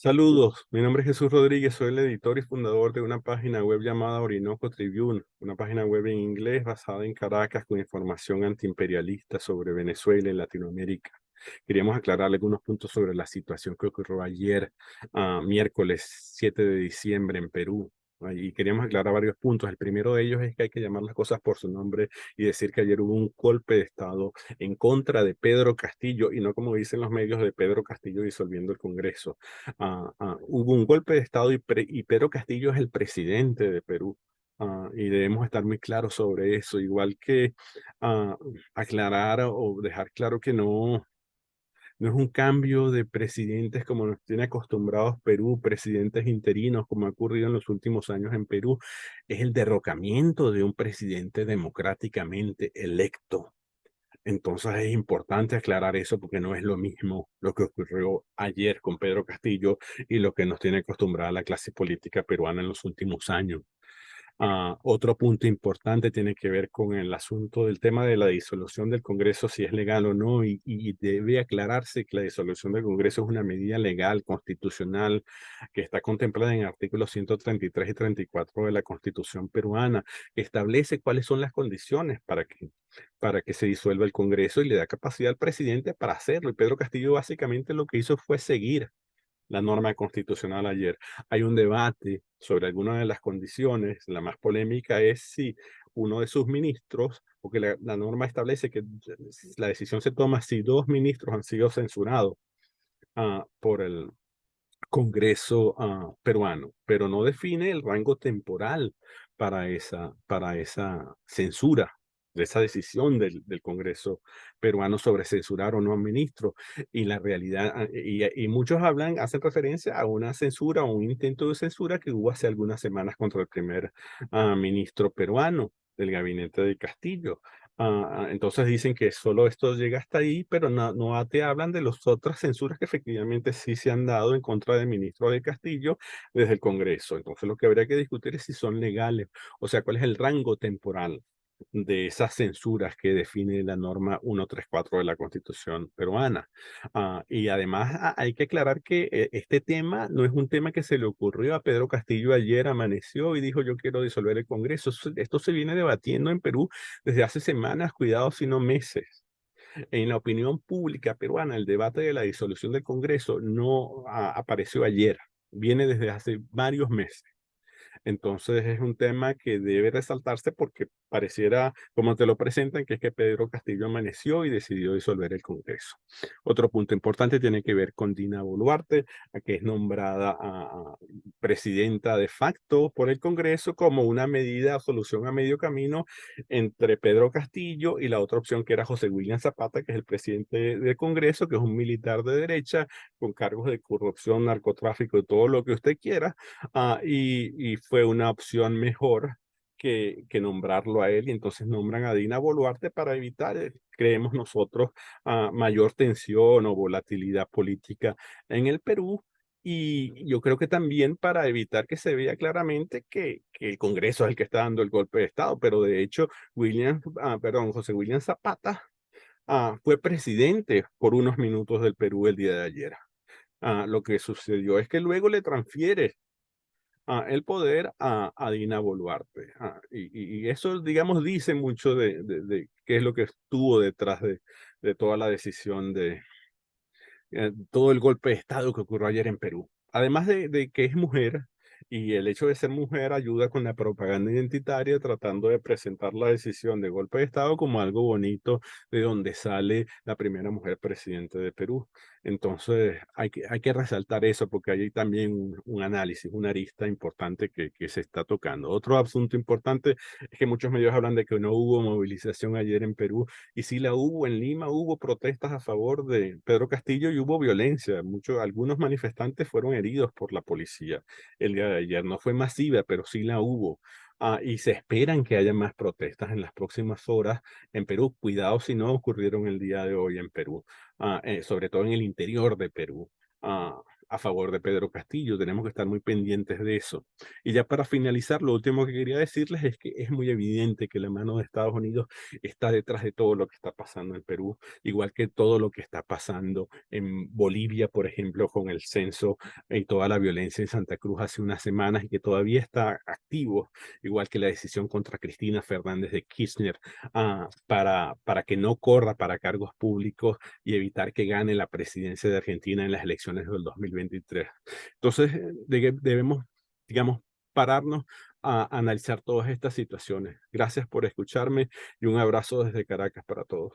Saludos, mi nombre es Jesús Rodríguez, soy el editor y fundador de una página web llamada Orinoco Tribune, una página web en inglés basada en Caracas con información antiimperialista sobre Venezuela y Latinoamérica. Queríamos aclarar algunos puntos sobre la situación que ocurrió ayer, uh, miércoles 7 de diciembre en Perú, y queríamos aclarar varios puntos. El primero de ellos es que hay que llamar las cosas por su nombre y decir que ayer hubo un golpe de Estado en contra de Pedro Castillo y no como dicen los medios de Pedro Castillo disolviendo el Congreso. Uh, uh, hubo un golpe de Estado y, Pedro Castillo es el presidente de Perú. Uh, y debemos estar muy claros sobre eso, igual que aclarar o dejar claro que no, no es un cambio de presidentes como nos tiene acostumbrados Perú, presidentes interinos como ha ocurrido en los últimos años en Perú, es el derrocamiento de un presidente democráticamente electo. Entonces es importante aclarar eso porque no es lo mismo lo que ocurrió ayer con Pedro Castillo y lo que nos tiene acostumbrada la clase política peruana en los últimos años. Uh, otro punto importante tiene que ver con el asunto del tema de la disolución del Congreso, si es legal o no, y, y, debe aclararse que la disolución del Congreso es una medida legal, constitucional, que está contemplada en artículos 133 y 34 de la Constitución peruana, que establece cuáles son las condiciones para que, para que se disuelva el Congreso y le da capacidad al presidente para hacerlo. Y Pedro Castillo básicamente lo que hizo fue seguir la norma constitucional ayer. Hay un debate sobre algunas de las condiciones. La más polémica es si uno de sus ministros, porque la, la norma establece que la decisión se toma si dos ministros han sido censurados uh, por el Congreso uh, peruano, pero no define el rango temporal para esa, para esa censura de esa decisión del, del, Congreso peruano sobre censurar o no a un ministro. Y la realidad, ah, y, muchos hablan, hacen referencia a una censura o un intento de censura que hubo hace algunas semanas contra el primer uh, ministro peruano del gabinete de Castillo. Uh, entonces dicen que solo esto llega hasta ahí, pero no, no te hablan de las otras censuras que efectivamente sí se han dado en contra del ministro de Castillo desde el Congreso. Entonces lo que habría que discutir es si son legales, o sea, cuál es el rango temporal de esas censuras que define la norma 134 de la Constitución peruana. Uh, y además ah, hay que aclarar que eh, este tema no es un tema que se le ocurrió a Pedro Castillo ayer, amaneció y dijo yo quiero disolver el Congreso. Esto se viene debatiendo en Perú desde hace semanas, cuidado, sino meses. En la opinión pública peruana, el debate de la disolución del Congreso no uh, apareció ayer, viene desde hace varios meses. Entonces es un tema que debe resaltarse porque pareciera, como te lo presentan, que es que Pedro Castillo amaneció y decidió disolver el Congreso. Otro punto importante tiene que ver con Dina Boluarte, que es nombrada a presidenta de facto por el Congreso como una medida o solución a medio camino entre Pedro Castillo y la otra opción que era José William Zapata, que es el presidente del Congreso, que es un militar de derecha con cargos de corrupción, narcotráfico y todo lo que usted quiera, y, y fue una opción mejor que, nombrarlo a él y entonces nombran a Dina Boluarte para evitar, eh, creemos nosotros, uh, mayor tensión o volatilidad política en el Perú. Y yo creo que también para evitar que se vea claramente que, que el Congreso es el que está dando el golpe de Estado, pero de hecho William, uh, perdón, José William Zapata uh, fue presidente por unos minutos del Perú el día de ayer. lo que sucedió es que luego le transfiere el poder a, a Dina Boluarte. Uh, y, eso, digamos, dice mucho de, de, qué es lo que estuvo detrás de, de toda la decisión de eh, todo el golpe de Estado que ocurrió ayer en Perú. Además de, de que es mujer, y el hecho de ser mujer ayuda con la propaganda identitaria tratando de presentar la decisión de golpe de Estado como algo bonito de donde sale la primera mujer presidente de Perú. Entonces hay que, hay que resaltar eso porque hay también un, un análisis, una arista importante que, que, se está tocando. Otro asunto importante es que muchos medios hablan de que no hubo movilización ayer en Perú y sí la hubo en Lima, hubo protestas a favor de Pedro Castillo y hubo violencia. Muchos, algunos manifestantes fueron heridos por la policía el día de ayer. No fue masiva, pero sí la hubo. Uh, y se esperan que haya más protestas en las próximas horas en Perú. Cuidado si no ocurrieron el día de hoy en Perú, uh, sobre todo en el interior de Perú. Uh, a favor de Pedro Castillo. Tenemos que estar muy pendientes de eso. Y ya para finalizar, lo último que quería decirles es que es muy evidente que la mano de Estados Unidos está detrás de todo lo que está pasando en Perú, igual que todo lo que está pasando en Bolivia, por ejemplo, con el censo y toda la violencia en Santa Cruz hace unas semanas y que todavía está activo, igual que la decisión contra Cristina Fernández de Kirchner uh, para, para que no corra para cargos públicos y evitar que gane la presidencia de Argentina en las elecciones del 2023. Entonces, de, debemos, digamos, pararnos a analizar todas estas situaciones. Gracias por escucharme y un abrazo desde Caracas para todos.